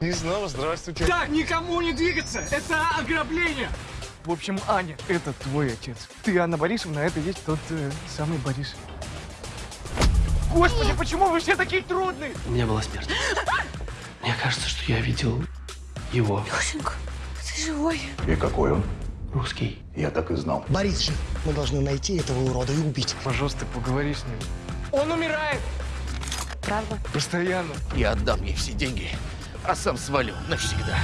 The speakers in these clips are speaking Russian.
И снова здравствуйте. Так, никому не двигаться! Это ограбление! В общем, Аня, это твой отец. Ты Анна Борисовна, а это есть тот э, самый Борис. Господи, почему вы все такие трудные? У меня была смерть. Мне кажется, что я видел его. Лешенька, ты живой? И какой он? Русский. Я так и знал. Борис же, мы должны найти этого урода и убить. Пожалуйста, поговори с ним. Он умирает! Правда? Постоянно. Я отдам ей все деньги, а сам свалю навсегда.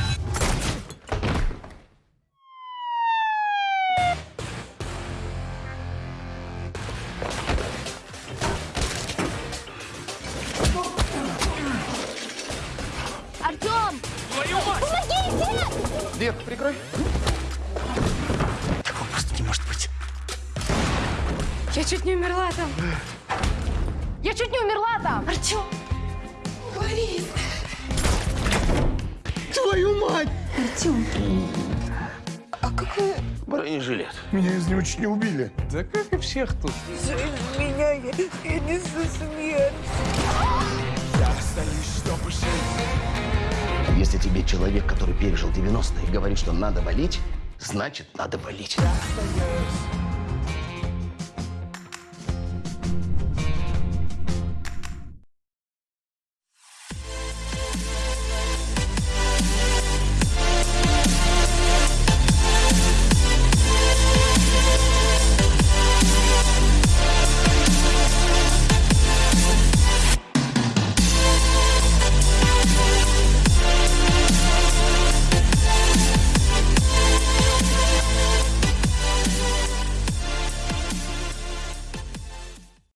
Артем! Твою мать! Помогите! Дверь прикрой. Такого просто не может быть. Я чуть не умерла там. Я чуть не умерла там. Артем! Борис! Артем! А какой... Бронежилет. Меня из него чуть не убили. Да как и всех тут. Меня, я, я несу смерть. Если тебе человек, который пережил 90-е, говорит, что надо валить, значит, надо валить.